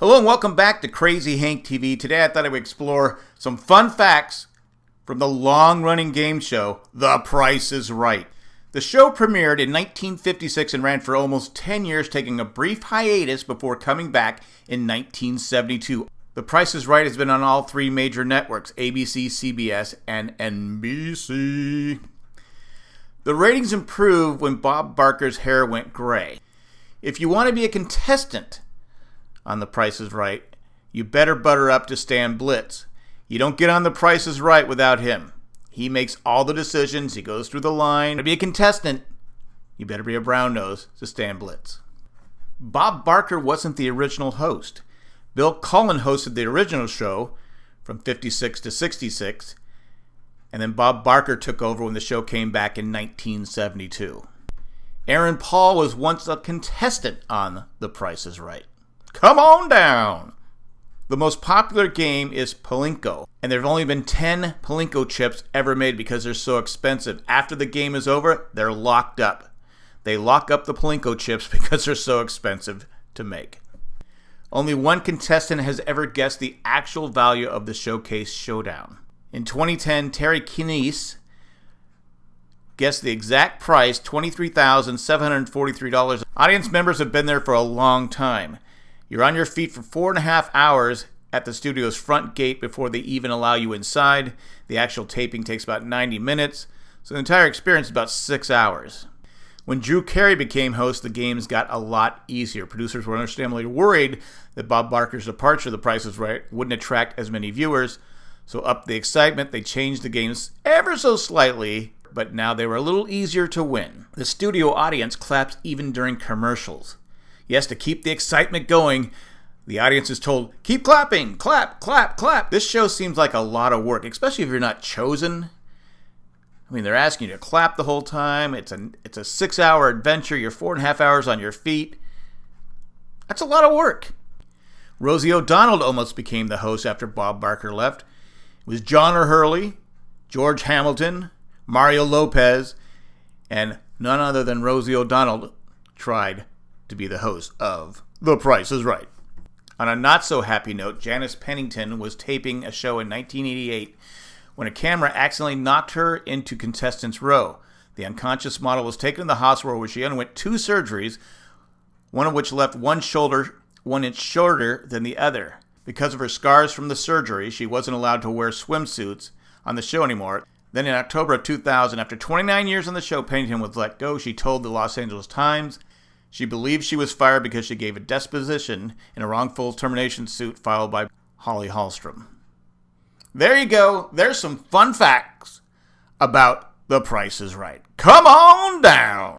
Hello and welcome back to Crazy Hank TV. Today I thought I would explore some fun facts from the long running game show, The Price is Right. The show premiered in 1956 and ran for almost 10 years, taking a brief hiatus before coming back in 1972. The Price is Right has been on all three major networks ABC, CBS, and NBC. The ratings improved when Bob Barker's hair went gray. If you want to be a contestant on The Price is Right, you better butter up to Stan Blits. You don't get on The Price is Right without him. He makes all the decisions, he goes through the line. To be a contestant, you better be a brown nose to Stan Blits. Bob Barker wasn't the original host. Bill Cullen hosted the original show from 56 to 66, and then Bob Barker took over when the show came back in 1972. Aaron Paul was once a contestant on The Price is Right. Come on down! The most popular game is Plinko, and there have only been 10 Plinko chips ever made because they're so expensive. After the game is over, they're locked up. They lock up the Plinko chips because they're so expensive to make. Only one contestant has ever guessed the actual value of the Showcase Showdown. In 2010, Terry Kniess guessed the exact price $23,743. Audience members have been there for a long time. You're on your feet for four and a half hours at the studio's front gate before they even allow you inside. The actual taping takes about 90 minutes, so the entire experience is about six hours. When Drew Carey became host, the games got a lot easier. Producers were understandably worried that Bob Barker's departure, The Price is Right, wouldn't attract as many viewers, so up the excitement, they changed the games ever so slightly but now they were a little easier to win. The studio audience claps even during commercials. Yes, to keep the excitement going, the audience is told, keep clapping, clap, clap, clap. This show seems like a lot of work, especially if you're not chosen. I mean, they're asking you to clap the whole time. It's a it's a six hour adventure. You're four and a half hours on your feet. That's a lot of work. Rosie O'Donnell almost became the host after Bob Barker left. It was John O'Hurley, George Hamilton, Mario Lopez, and none other than Rosie O'Donnell tried to be the host of The Price is Right. On a not so happy note, Janice Pennington was taping a show in 1988 when a camera accidentally knocked her into contestants' row. The unconscious model was taken to the hospital where she underwent two surgeries, one of which left one shoulder one inch shorter than the other. Because of her scars from the surgery, she wasn't allowed to wear swimsuits on the show anymore. Then in October of 2000, after 29 years on the show, Pennington was let go. She told the Los Angeles Times she believed she was fired because she gave a deposition in a wrongful termination suit filed by Holly Hallstrom. There you go. There's some fun facts about The Price is Right. Come on down.